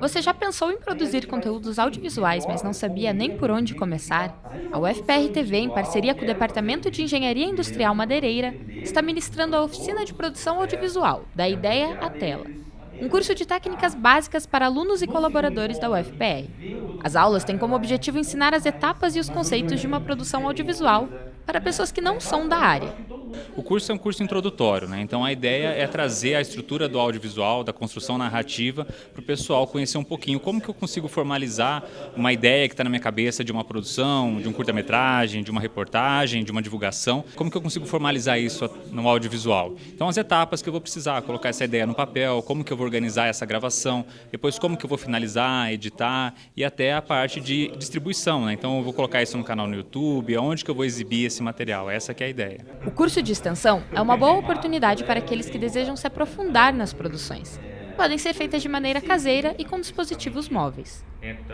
Você já pensou em produzir conteúdos audiovisuais, mas não sabia nem por onde começar? A UFPR TV, em parceria com o Departamento de Engenharia Industrial Madeireira, está ministrando a oficina de produção audiovisual, da ideia à tela. Um curso de técnicas básicas para alunos e colaboradores da UFPR. As aulas têm como objetivo ensinar as etapas e os conceitos de uma produção audiovisual para pessoas que não são da área. O curso é um curso introdutório, né? então a ideia é trazer a estrutura do audiovisual, da construção narrativa, para o pessoal conhecer um pouquinho como que eu consigo formalizar uma ideia que está na minha cabeça de uma produção, de um curta-metragem, de uma reportagem, de uma divulgação, como que eu consigo formalizar isso no audiovisual. Então as etapas que eu vou precisar, colocar essa ideia no papel, como que eu vou organizar essa gravação, depois como que eu vou finalizar, editar e até a parte de distribuição. Né? Então eu vou colocar isso no canal no YouTube, aonde que eu vou exibir esse material, essa que é a ideia. O curso de extensão é uma boa oportunidade para aqueles que desejam se aprofundar nas produções. Podem ser feitas de maneira caseira e com dispositivos móveis.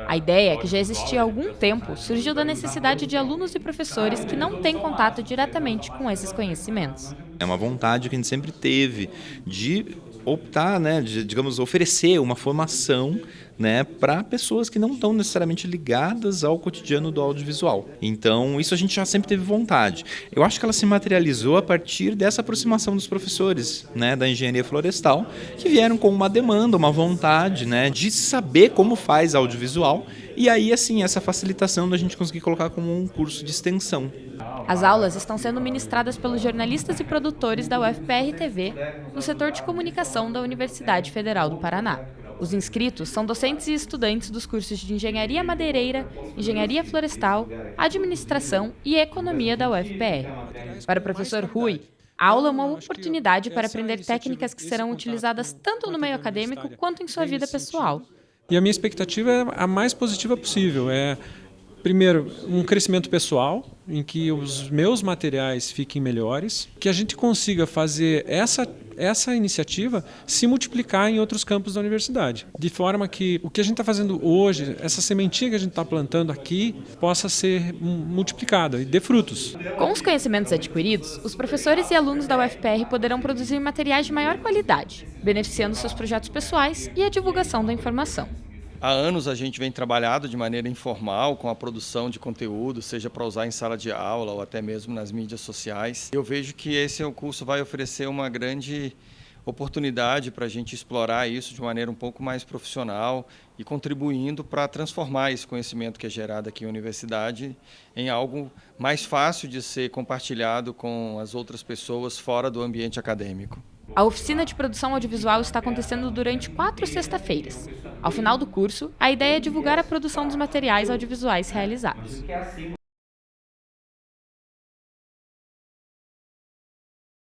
A ideia, que já existia há algum tempo, surgiu da necessidade de alunos e professores que não têm contato diretamente com esses conhecimentos. É uma vontade que a gente sempre teve de optar, né, de, digamos, oferecer uma formação né, para pessoas que não estão necessariamente ligadas ao cotidiano do audiovisual. Então, isso a gente já sempre teve vontade. Eu acho que ela se materializou a partir dessa aproximação dos professores né, da engenharia florestal, que vieram com uma demanda, uma vontade né, de saber como faz audiovisual e aí, assim, essa facilitação da gente conseguir colocar como um curso de extensão. As aulas estão sendo ministradas pelos jornalistas e produtores da UFPR TV no setor de comunicação da Universidade Federal do Paraná. Os inscritos são docentes e estudantes dos cursos de Engenharia Madeireira, Engenharia Florestal, Administração e Economia da UFPR. Para o professor Rui, a aula é uma oportunidade para aprender técnicas que serão utilizadas tanto no meio acadêmico quanto em sua vida pessoal. E a minha expectativa é a mais positiva possível. É, primeiro, um crescimento pessoal, em que os meus materiais fiquem melhores, que a gente consiga fazer essa, essa iniciativa se multiplicar em outros campos da universidade. De forma que o que a gente está fazendo hoje, essa sementinha que a gente está plantando aqui, possa ser multiplicada e dê frutos. Com os conhecimentos adquiridos, os professores e alunos da UFPR poderão produzir materiais de maior qualidade, beneficiando seus projetos pessoais e a divulgação da informação. Há anos a gente vem trabalhando de maneira informal com a produção de conteúdo, seja para usar em sala de aula ou até mesmo nas mídias sociais. Eu vejo que esse curso vai oferecer uma grande oportunidade para a gente explorar isso de maneira um pouco mais profissional e contribuindo para transformar esse conhecimento que é gerado aqui na universidade em algo mais fácil de ser compartilhado com as outras pessoas fora do ambiente acadêmico. A oficina de produção audiovisual está acontecendo durante quatro sexta-feiras. Ao final do curso, a ideia é divulgar a produção dos materiais audiovisuais realizados.